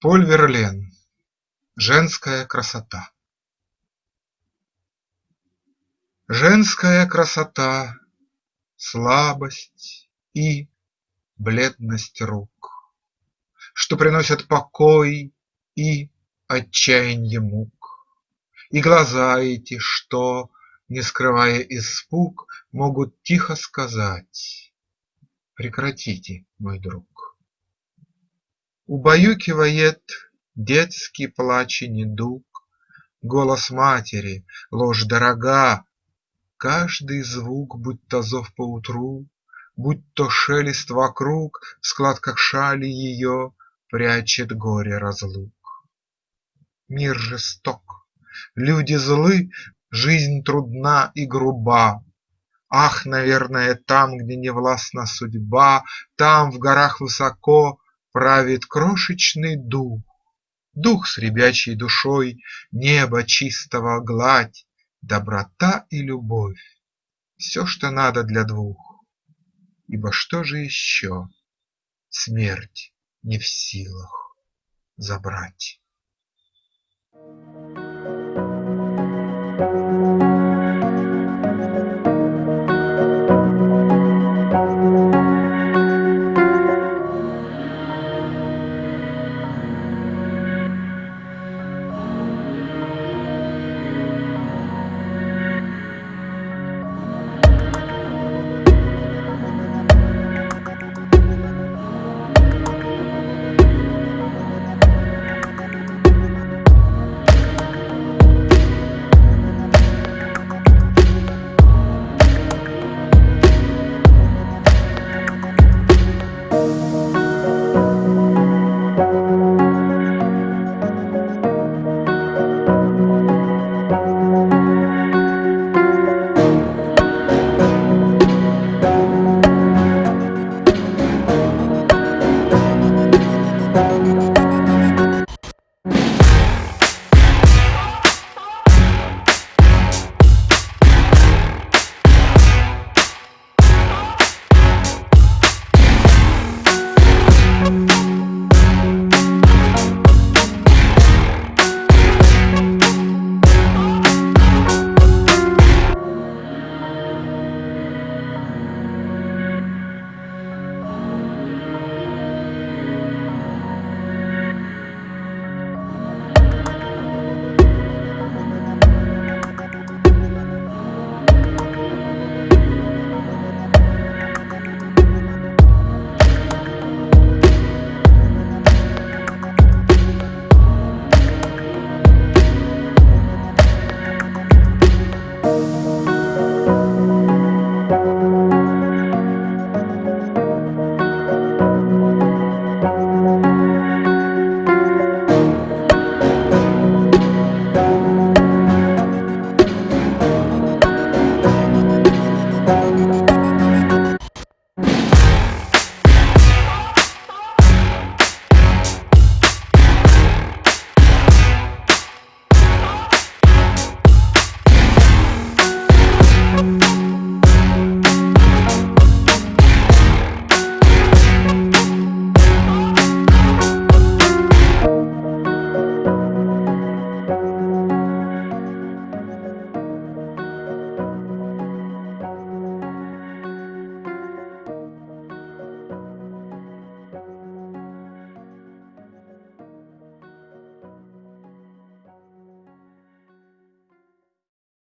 Поль Верлен. Женская красота Женская красота, слабость и бледность рук, Что приносят покой и отчаянье мук, И глаза эти, что, не скрывая испуг, Могут тихо сказать: прекратите, мой друг. Убаюкивает детский плач и недуг, Голос матери, ложь дорога, Каждый звук, будь то зов поутру, Будь то шелест вокруг, В складках шали ее Прячет горе разлук. Мир жесток, люди злы, Жизнь трудна и груба. Ах, наверное, там, где не властна судьба, Там, в горах высоко, Правит крошечный дух, Дух с ребячей душой, небо чистого гладь, Доброта и любовь – Все, что надо для двух. Ибо что же еще Смерть не в силах забрать? Thank you.